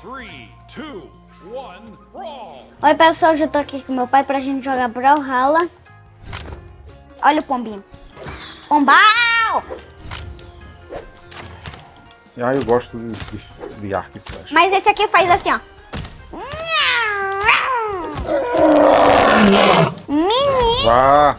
Three, two, one, brawl! Oi pessoal, eu tô aqui com meu pai pra gente jogar Brawlhalla. Olha o pombinho. Pombal! Ah, eu gosto de, de, de arco e flecha. Mas esse aqui faz assim, ó. Menino! Vá!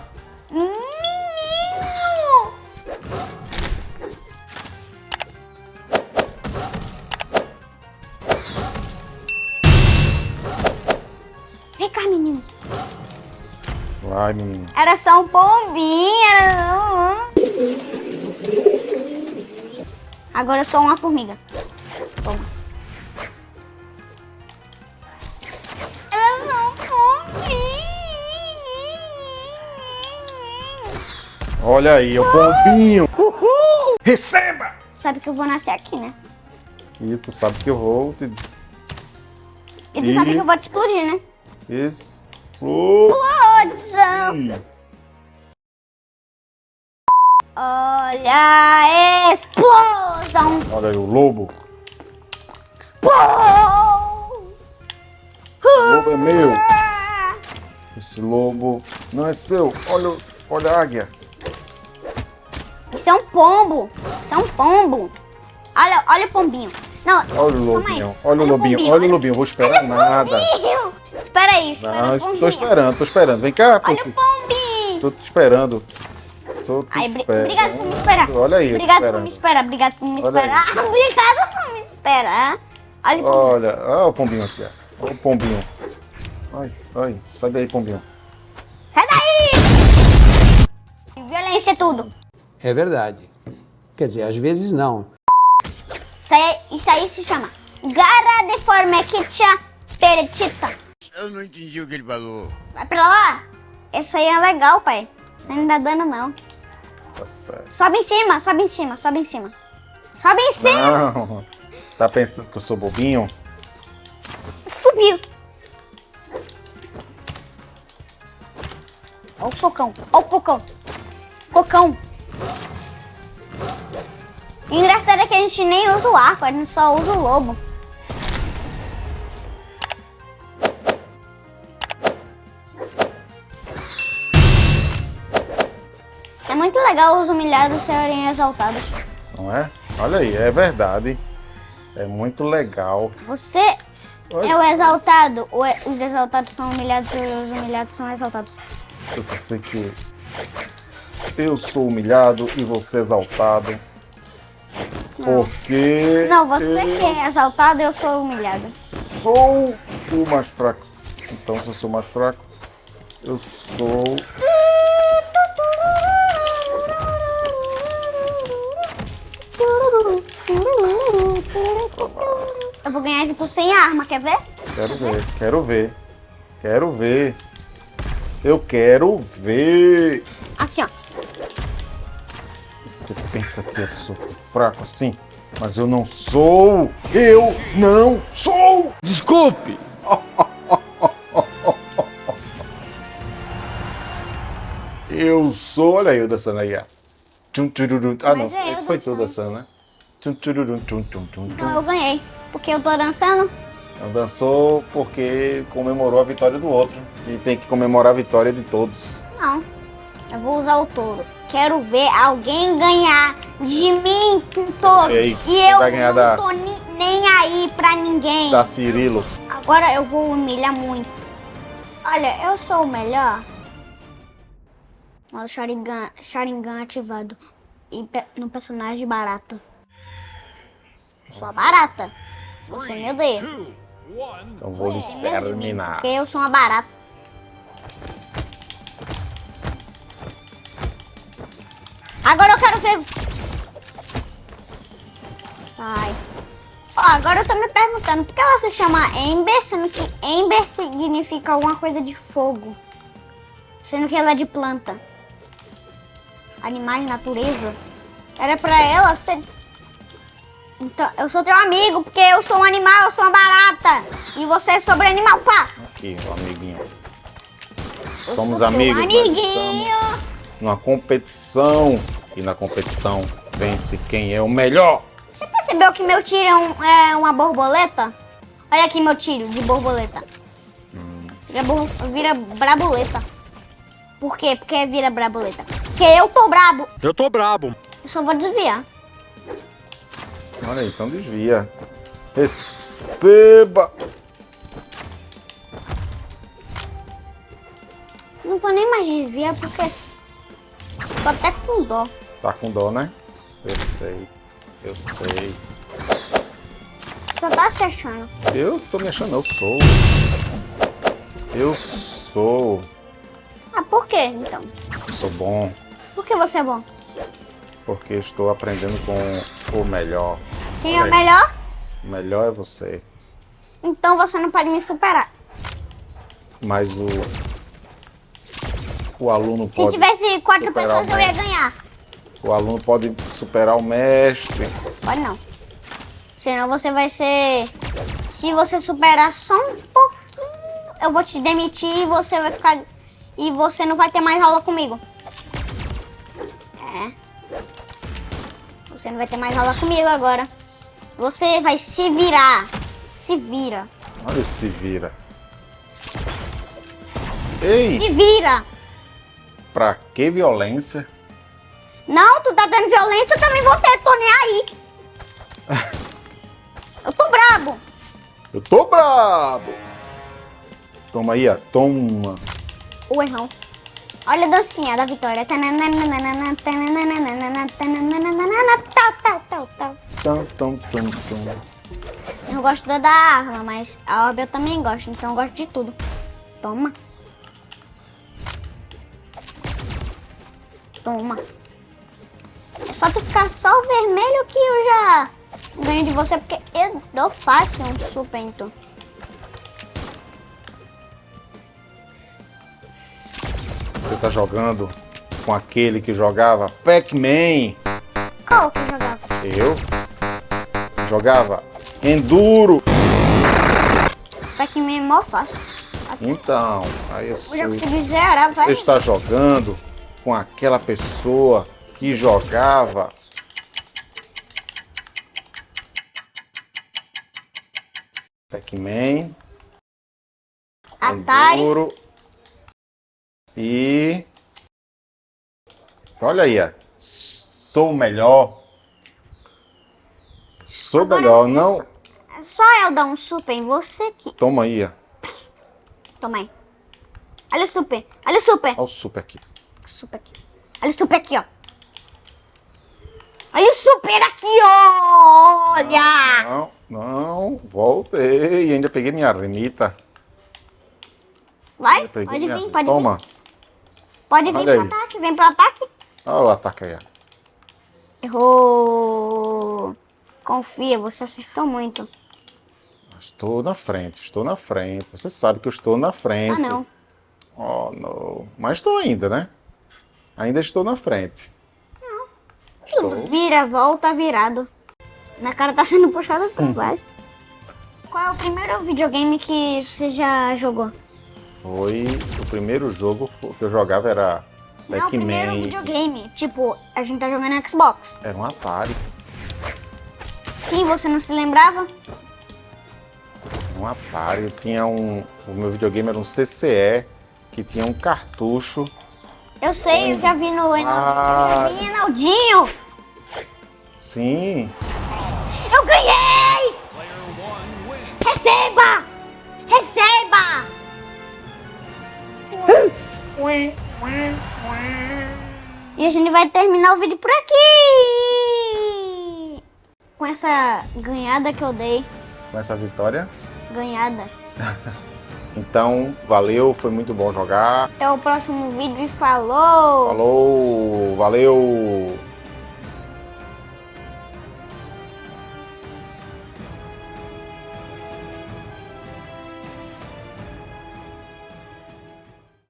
Vai, menino. Era só um pombinho, era só um... Agora eu sou uma formiga. Toma. Era só um pombinho. Olha aí, o pombinho. Receba! Sabe que eu vou nascer aqui, né? E tu sabe que eu vou te E tu E- sabe que eu vou te explodir, né? Explosão! Olha a explosão! Olha aí, o lobo. Pô! O lobo é meu. Esse lobo não é seu. Olha, o- olha a águia. Isso é um pombo! Isso é um pombo! Olha, olha o pombinho! Não, Olha o calma aí. lobinho. Olha o lobinho. Olha o lobinho. Vou esperar nada. Pombinho! Espera aí, espera Não, o pombinho. tô esperando, tô esperando. Vem cá, Olha o pombinho! Tô te esperando. Tô te Ai, obrigado por me esperar. Olha aí, Obrigado por me esperar, obrigado por me esperar. Obrigado por me esperar. Olha o pombinho. Olha, olha o pombinho aqui, ó. Olha o pombinho. Ai, ai, sai daí, pombinho. Sai daí! Violência é tudo. É verdade. Quer dizer, às vezes não. Isso aí, isso aí se chama Gara de Formequitia Peretita. Eu não entendi o que ele falou. Vai pra lá. Isso aí é legal, pai. Você não dá dano, não. Tá certo. Sobe em cima, sobe em cima, sobe em cima. Sobe em cima. Não, tá pensando que eu sou bobinho? Subiu. Olha o socão. Olha o cocão. Cocão. O engraçado é que a gente nem usa o arco, a gente só usa o lobo. Legal os humilhados serem exaltados. Não é? Olha aí, é verdade. É muito legal. Você Oi. é o exaltado, ou é- os exaltados são humilhados e os humilhados são exaltados? Eu só sei que eu sou humilhado e você exaltado. Porque Não, você eu que é exaltado, eu sou humilhado. sou o mais fraco. Então, se eu sou mais fraco, eu sou. Eu vou ganhar de tu sem arma, quer ver? Quero ver, quero ver. Quero ver. Eu quero ver. Assim, ó. Você pensa que eu sou fraco assim? Mas eu não sou! Eu não sou! Desculpe! Eu sou! Olha eu dançando aí, ó. Tchum. Ah, não. é Esse foi tu dançando. né? Tchum, tchururum, tchum, tchum, tchum, Então tchum. eu ganhei. Porque eu tô dançando. Dançou porque comemorou a vitória do outro. E tem que comemorar a vitória de todos. Não. Eu vou usar o touro. Quero ver alguém ganhar de mim com touro. Ei, e quem eu não da- tô ni- nem aí pra ninguém. Da Cirilo. Agora eu vou humilhar muito. Olha, eu sou o melhor. Olha o Sharingan, Sharingan ativado em pe- no personagem barata. Sou a barata. Você me odeia. Então vou exterminar. Porque eu sou uma barata. Agora eu quero ver. Ai. Ó, agora eu tô me perguntando por que ela se chama Ember, sendo que Ember significa alguma coisa de fogo. Sendo que ela é de planta. Animais, natureza. Era pra ela ser. Então, eu sou teu amigo, porque eu sou um animal, eu sou uma barata. E você é sobre animal, pá! Aqui, meu amiguinho. Eu Somos amigos. Amiguinho! Numa competição. E na competição vence quem é o melhor. Você percebeu que meu tiro é, um- é uma borboleta? Olha aqui meu tiro de borboleta. Vira, bor- vira braboleta. Por quê? Porque vira braboleta. Porque eu tô brabo. Eu tô brabo. Eu só vou desviar. Olha aí, então desvia. Receba! Não vou nem mais desviar porque tô até com dó. Tá com dó, né? Eu sei. Eu sei. Só tá se achando. Eu tô me achando, eu sou. Eu sou. Ah, por quê então? Eu sou bom. Por que você é bom? Porque estou aprendendo com o melhor. Quem é o melhor? O melhor é você. Então você não pode me superar. Mas o. O aluno Se pode. tivesse quatro pessoas, eu ia ganhar. O aluno pode superar o mestre. Pode não. Senão você vai ser. Se você superar só um pouquinho, eu vou te demitir e você vai ficar. E você não vai ter mais aula comigo. É. Você não vai ter mais aula comigo agora. Você vai se virar. Se vira. Olha, se vira. Ei, Se vira. pra que violência? Não, tu tá dando violência, eu também vou ter, tô nem aí. Eu tô brabo. Eu tô brabo! Toma aí, ó. Toma. O errão. Olha a dancinha da Vitória. Eu gosto da da arma, mas a orbe eu também gosto, então eu gosto de tudo. Toma. Toma. É só tu ficar só o vermelho que eu já ganho de você, porque eu dou fácil um super. Tá jogando com aquele que jogava Pac-Man. Qual que eu jogava? Eu jogava Enduro. Pac-Man é mó fácil. Então, aí eu Eu sou. consegui zerar. Você está jogando com aquela pessoa que jogava Pac-Man, Atari. Enduro e olha aí, ó. sou melhor. Sou Agora melhor, não? Só eu dar um super em você aqui. Toma aí, ó. Toma aí. Olha o super. Olha o super. Olha o super aqui. Super aqui. Olha o super aqui, ó. Olha o super aqui, ó. Olha. Não, não, voltei ainda peguei minha remita. Vai, pode minha- vir, pode Toma. vir. Pode vir Olha pro aí. ataque. Vem pro ataque. Olha o ataque aí. Errou. Confia, você acertou muito. Estou na frente, estou na frente. Você sabe que eu estou na frente. Ah, não. Oh, não. Mas estou ainda, né? Ainda estou na frente. Tu Estou. vira, volta, virado. Minha cara tá sendo puxada Hum. baixo. Qual é o primeiro videogame que você já jogou? Foi o primeiro jogo que eu jogava era Não, o primeiro videogame. Tipo, a gente tá jogando Xbox. Era um Atari. Sim, você não se lembrava? Um Atari. Eu tinha um. O meu videogame era um CCE que tinha um cartucho. Eu sei, eu já vi no Ah. eu já vi Enaldinho. Sim. Eu ganhei! Receba! Receba! E a gente vai terminar o vídeo por aqui! Com essa ganhada que eu dei. Com essa vitória. Ganhada. Então, valeu, foi muito bom jogar. Até o próximo vídeo e falou! Falou, valeu!